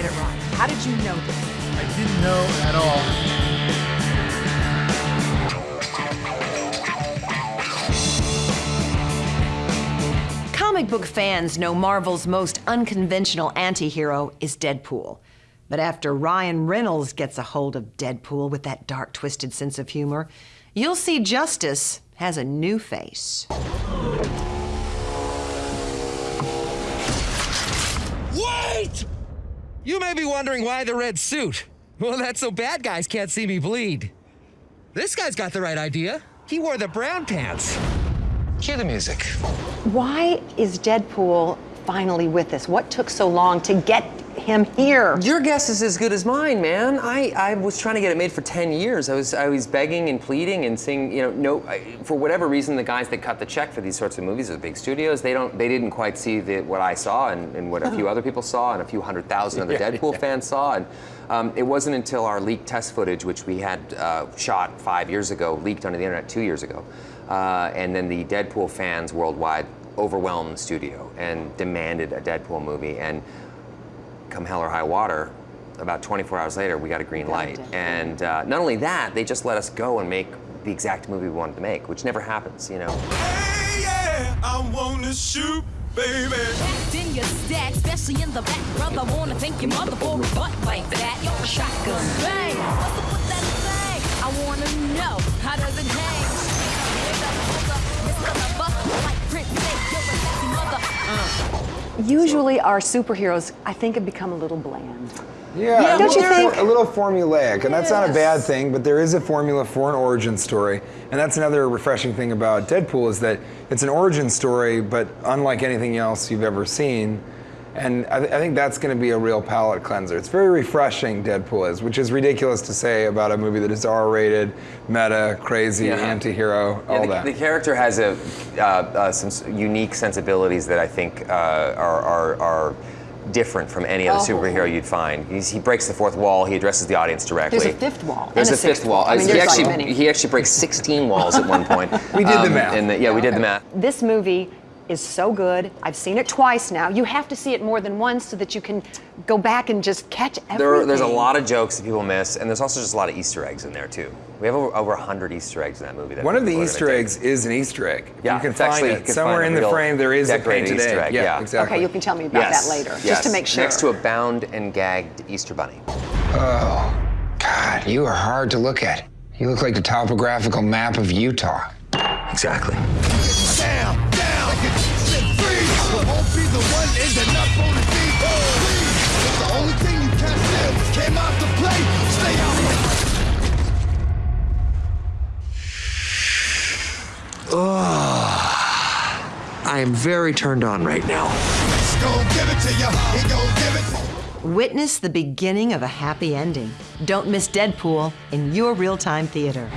get it right. How did you know this? I didn't know at all. Comic book fans know Marvel's most unconventional anti-hero is Deadpool. But after Ryan Reynolds gets a hold of Deadpool with that dark, twisted sense of humor, you'll see Justice has a new face. Wait! You may be wondering why the red suit. Well, that's so bad guys can't see me bleed. This guy's got the right idea. He wore the brown pants. Cue the music. Why is Deadpool finally with us? What took so long to get him here? Your guess is as good as mine, man. I, I was trying to get it made for 10 years. I was I was begging and pleading and saying, you know, no, I, for whatever reason, the guys that cut the check for these sorts of movies, the big studios, they don't, they didn't quite see the, what I saw and, and what a few other people saw and a few hundred thousand other Yeah, Deadpool yeah. fans saw. And um, it wasn't until our leaked test footage, which we had uh, shot five years ago, leaked onto the internet two years ago, uh, and then the Deadpool fans worldwide overwhelmed the studio and demanded a Deadpool movie. And come hell or high water, about 24 hours later, we got a green light. And uh, not only that, they just let us go and make the exact movie we wanted to make, which never happens, you know. Hey, yeah, I wanna shoot, baby. Packed in your stack, especially in the back, brother. Wanna thank your mother for a butt like that. Yo, shotgun bang. What's up with that thing? I wanna know how does it mother. Usually our superheroes, I think, have become a little bland. Yeah, Yeah, a don't you little think? a little formulaic, and that's not a bad thing. But there is a formula for an origin story, and that's another refreshing thing about Deadpool is that it's an origin story, but unlike anything else you've ever seen. And I, th- I think that's going to be a real palate cleanser. It's very refreshing, Deadpool is, which is ridiculous to say about a movie that is R-rated, meta, crazy, Yeah. anti-hero, Yeah, all the, that. the character has a, uh, uh, some unique sensibilities that I think uh, are, are, are different from any other Oh. superhero you'd find. He's, he breaks the fourth wall. He addresses the audience directly. There's a fifth wall There's a, a fifth wall. wall. I mean, he there's like actually he actually breaks 16 walls at one point. We did the Um, math. and the- yeah, we did the math. This movie is so good. I've seen it twice now. You have to see it more than once so that you can go back and just catch everything. There, there's a lot of jokes that people miss, and there's also just a lot of Easter eggs in there too. We have over, over 100 Easter eggs in that movie. That One of the people are Easter take. eggs is an Easter egg. Yeah, you can find actually- it can somewhere find in the frame. There is a painted Easter egg. egg, Yeah, yeah. exactly. Okay, you can tell me about Yes, that later, yes. just to make sure. Next to a bound and gagged Easter bunny. Oh, God, you are hard to look at. You look like the topographical map of Utah. Exactly. Down, the one ending up on the beat. Please, the only thing you can't do came out to play. Stay out my I am very turned on right now. Let's go give it to ya. He gon' give it to Witness the beginning of a happy ending. Don't miss Deadpool in your real-time theater.